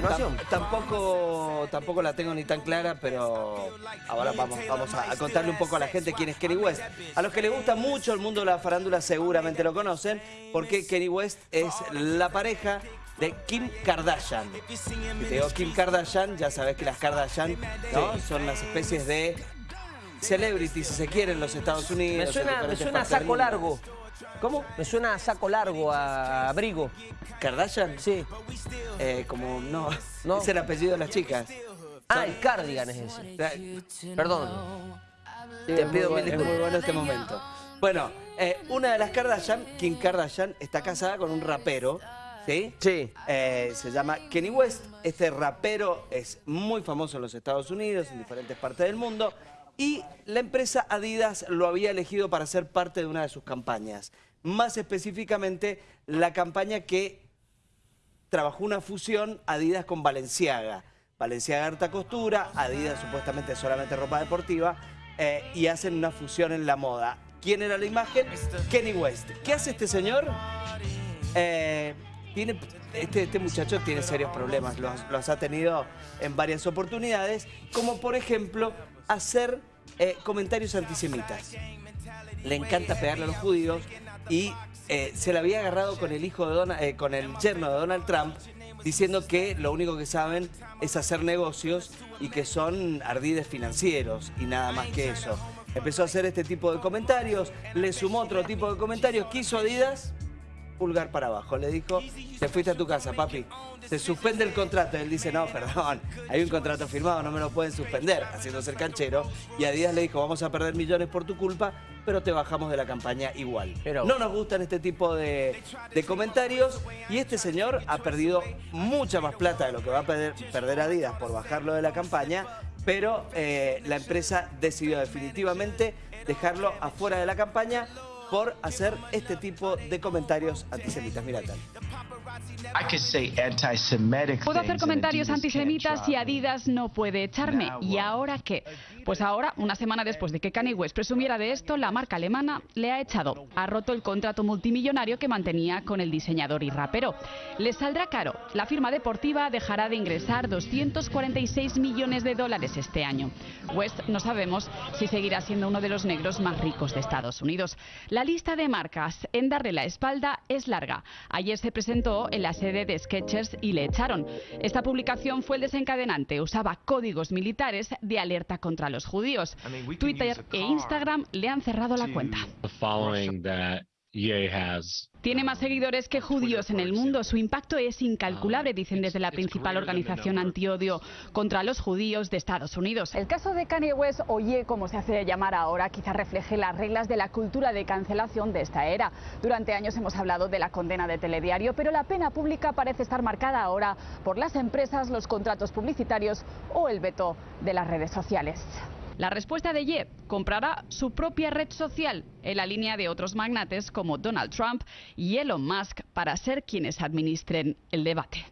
continuación. tampoco, tampoco la tengo ni tan clara, pero ahora vamos, vamos a, contarle un poco a la gente quién es Kenny West. A los que les gusta mucho el mundo de la farándula seguramente lo conocen, porque Kenny West es la pareja de Kim Kardashian. Te digo Kim Kardashian, ya sabes que las Kardashian son las especies de celebrities, si se quiere, en los Estados Unidos. Me suena, me suena a saco largo. ¿Cómo? Me suena a saco largo, a abrigo. ¿Kardashian? Sí. Eh, como, no, no, es el apellido de las chicas. Ah, el cardigan es ese. Perdón. Te pido mil disculpas. muy bueno este momento. Bueno, eh, una de las Kardashian, Kim Kardashian, está casada con un rapero. ¿Sí? Sí. Eh, se llama Kenny West. Este rapero es muy famoso en los Estados Unidos, en diferentes partes del mundo y la empresa Adidas lo había elegido para ser parte de una de sus campañas. Más específicamente, la campaña que trabajó una fusión Adidas con Valenciaga. Valenciaga harta costura, Adidas supuestamente solamente ropa deportiva, eh, y hacen una fusión en la moda. ¿Quién era la imagen? Kenny West. ¿Qué hace este señor? Eh, tiene, este, este, muchacho tiene serios problemas, los ha tenido en varias oportunidades, como por ejemplo hacer eh, comentarios antisemitas. Le encanta pegarle a los judíos y eh, se la había agarrado con el hijo de Donald, eh, con el yerno de Donald Trump, diciendo que lo único que saben es hacer negocios y que son ardides financieros y nada más que eso. Empezó a hacer este tipo de comentarios, le sumó otro tipo de comentarios, quiso Adidas, pulgar para abajo. Le dijo, te fuiste a tu casa, papi. Se suspende el contrato. Él dice, no, perdón, hay un contrato firmado, no me lo pueden suspender, haciéndose el canchero. Y a Díaz le dijo, vamos a perder millones por tu culpa, pero te bajamos de la campaña igual. Pero... No nos gustan este tipo de, comentarios y este señor ha perdido mucha más plata de lo que va a perder, perder Adidas por bajarlo de la campaña, pero eh, la empresa decidió definitivamente dejarlo afuera de la campaña por hacer este tipo de comentarios antisemitas. Mira tal. Puedo hacer comentarios antisemitas y Adidas no puede echarme. ¿Y ahora qué? Pues ahora, una semana después de que Kanye West presumiera de esto, la marca alemana le ha echado. Ha roto el contrato multimillonario que mantenía con el diseñador y rapero. Le saldrá caro. La firma deportiva dejará de ingresar 246 millones de dólares este año. West no sabemos si seguirá siendo uno de los negros más ricos de Estados Unidos. La lista de marcas en darle la espalda es larga. Ayer se presentó en la sede de Sketchers y le echaron. Esta publicación fue el desencadenante. Usaba códigos militares de alerta contra los judíos. Twitter e Instagram le han cerrado la cuenta. Tiene más seguidores que judíos en el mundo. Su impacto es incalculable, dicen desde la principal organización antiodio contra los judíos de Estados Unidos. El caso de Kanye West, oye, como se hace llamar ahora, quizá refleje las reglas de la cultura de cancelación de esta era. Durante años hemos hablado de la condena de telediario, pero la pena pública parece estar marcada ahora por las empresas, los contratos publicitarios o el veto de las redes sociales. La respuesta de Ye comprará su propia red social en la línea de otros magnates como Donald Trump y Elon Musk para ser quienes administren el debate.